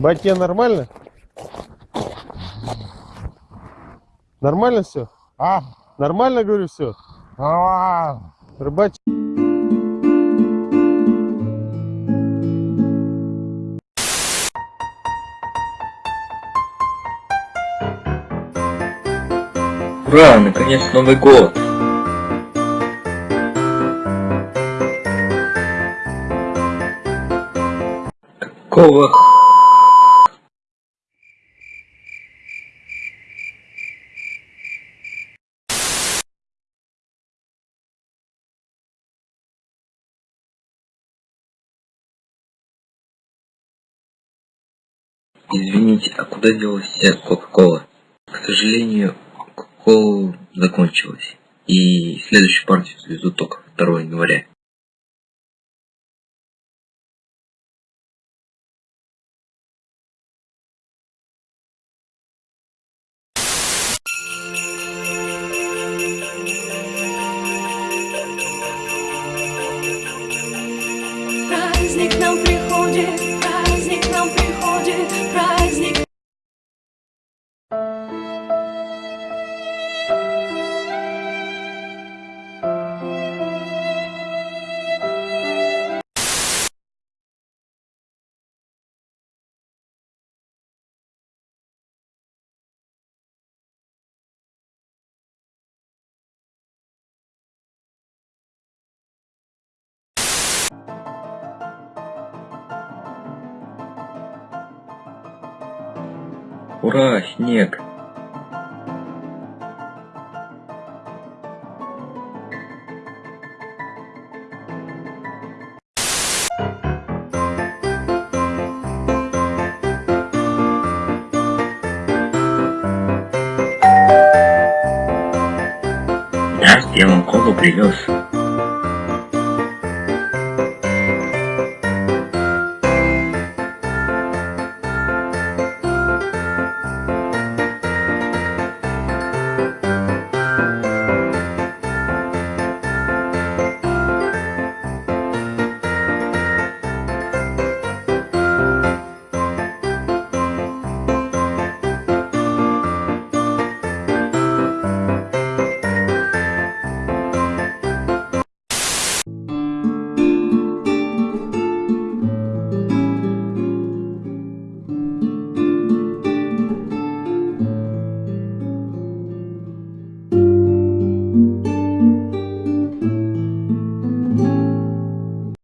Батя, нормально? Нормально все? А? Нормально, говорю, все? Нормально. Рыбач... Ура, наконец Новый год! Какого Извините, а куда делась Кока-Кола? К сожалению, Кока-Кола закончилась. И следующую партию завезут только 2 января. Праздник нам Ура, снег! Я вам колу привез.